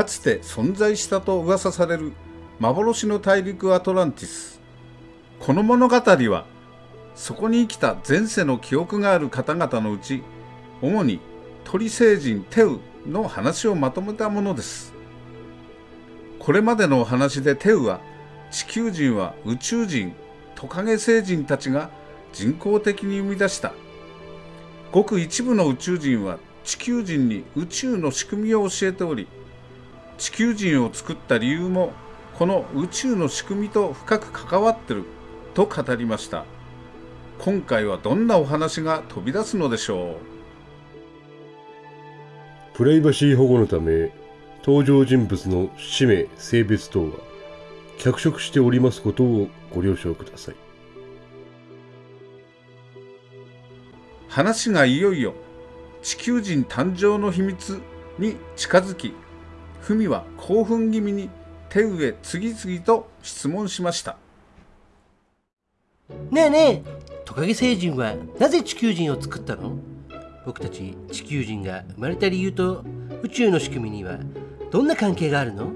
かつて存在したと噂される幻の大陸アトランティス。この物語はそこに生きた前世の記憶がある方々のうち主に鳥星人テウの話をまとめたものです。これまでのお話でテウは地球人は宇宙人トカゲ星人たちが人工的に生み出した。ごく一部の宇宙人は地球人に宇宙の仕組みを教えており地球人を作った理由もこの宇宙の仕組みと深く関わってると語りました。今回はどんなお話が飛び出すのでしょう？プライバシー保護のため登場人物の氏名性別等は脚色しておりますことをご了承ください。話がいよいよ地球人誕生の秘密に近づき文は興奮気味に手上次々と質問しましたねえねえトカゲ星人はなぜ地球人を作ったの僕たち地球人が生まれた理由と宇宙の仕組みにはどんな関係があるの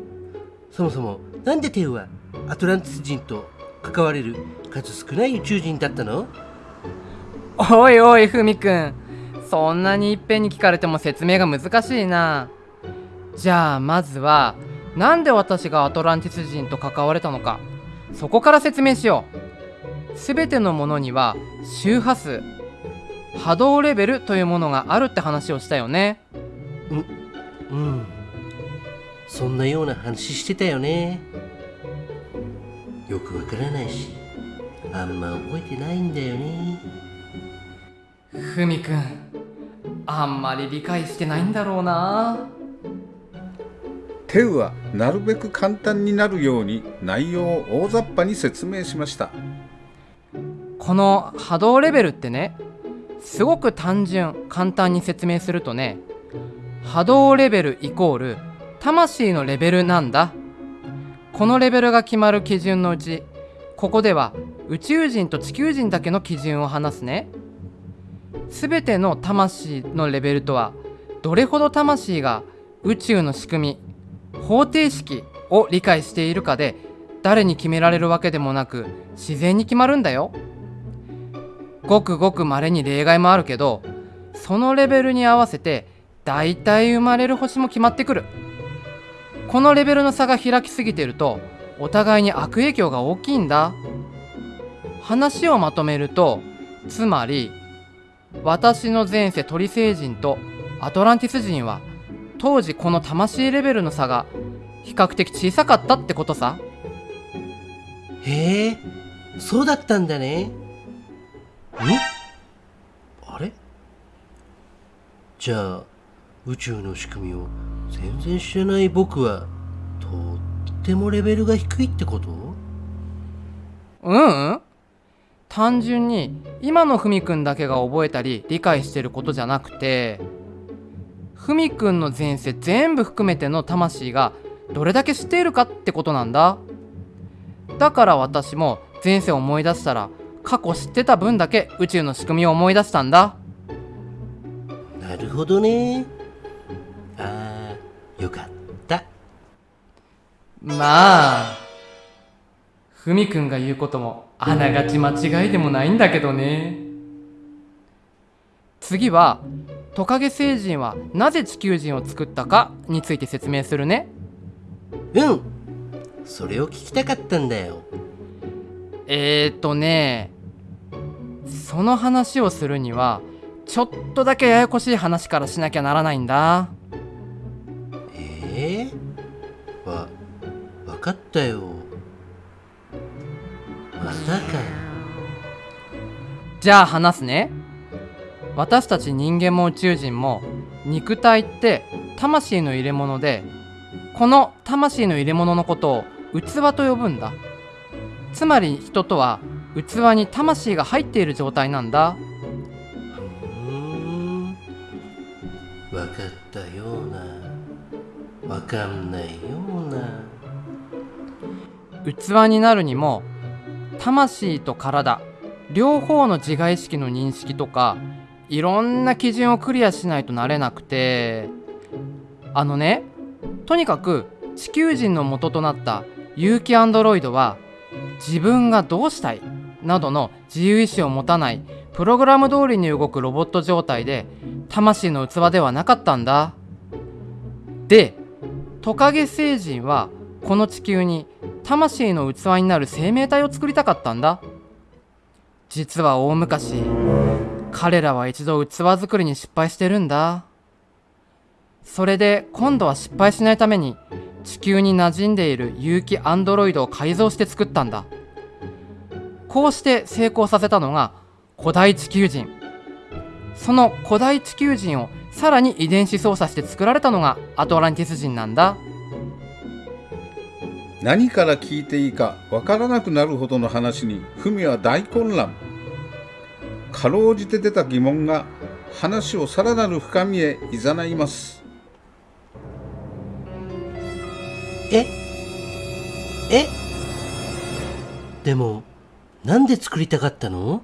そもそもなんでテウはアトランティス人と関われる数少ない宇宙人だったのおいおいふみくんそんなにいっぺんに聞かれても説明が難しいなじゃあまずはなんで私がアトランティス人と関われたのかそこから説明しよう。全てのものには周波数波動レベルというものがあるって話をしたよね。ううん。そんなような話してたよね。よくわからないしあんま覚えてないんだよね。ふみくんあんまり理解してないんだろうなテウはなるべく簡単になるように内容を大雑把に説明しました。この波動レベルってねすごく単純簡単に説明するとね波動レベルイコール魂のレベルなんだ。このレベルが決まる基準のうちここでは宇宙人と地球人だけの基準を話すね。全ての魂のレベルとはどれほど魂が宇宙の仕組み方程式を理解しているかで誰に決められるわけでもなく自然に決まるんだよ。ごくごく稀に例外もあるけどそのレベルに合わせて大体生まれる星も決まってくる。このレベルの差が開きすぎてるとお互いに悪影響が大きいんだ。話をまとめるとつまり私の前世鳥星人とアトランティス人は当時この魂レベルの差が比較的小さかったってことさ。へえそうだったんだね。んあれ？じゃあ宇宙の仕組みを全然知らない僕はとってもレベルが低いってこと？ううん。単純に今のふみくんだけが覚えたり理解してることじゃなくてふみくんの前世全部含めての魂がどれだけ知っているかってことなんだ。だから私も前世を思い出したら過去知ってた分だけ宇宙の仕組みを思い出したんだ。なるほどね。あーよかった。まあふみくんが言うこともあながち間違いでもないんだけどね。次はトカゲ星人はなぜ地球人を作ったかについて説明するね。うん。それを聞きたかったんだよ。えーとねその話をするにはちょっとだけややこしい話からしなきゃならないんだ。えー、わ分かったよ。まさか。じゃあ話すね私たち人間も宇宙人も肉体って魂の入れ物でこの魂の入れ物のことを器と呼ぶんだ。つまり人とは器に魂が入っている状態なんだ。うん。分かったような。分かんないような。器になるにも魂と体両方の自我意識の認識とかいろんな基準をクリアしないとなれなくてあのねとにかく地球人の元となった有機アンドロイドは自分がどうしたいなどの自由意志を持たないプログラム通りに動くロボット状態で魂の器ではなかったんだ。でトカゲ星人はこの地球に魂の器になる生命体を作りたかったんだ。実は大昔彼らは一度器作りに失敗してるんだ。それで今度は失敗しないために地球に馴染んでいる有機アンドロイドを改造して作ったんだ。こうして成功させたのが古代地球人。その古代地球人をさらに遺伝子操作して作られたのがアトランティス人なんだ。何から聞いていいかわからなくなるほどの話にフミは大混乱。かろうじて出た疑問が話をさらなる深みへ誘います。え？え？でもなんで作りたかったの？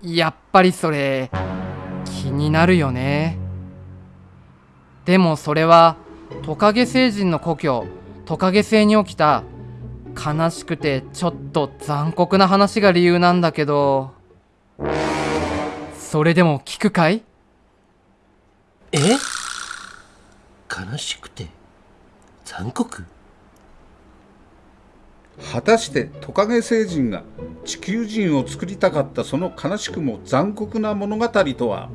やっぱりそれ気になるよね。でもそれはトカゲ星人の故郷トカゲ星に起きた悲しくてちょっと残酷な話が理由なんだけどそれでも聞くかい？え？悲しくて残酷？果たしてトカゲ星人が地球人を作りたかったその悲しくも残酷な物語とは？